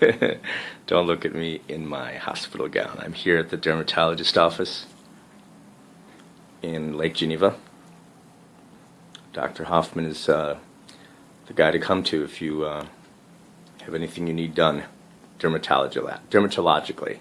Don't look at me in my hospital gown. I'm here at the dermatologist office in Lake Geneva. Dr. Hoffman is uh, the guy to come to if you uh, have anything you need done dermatologically.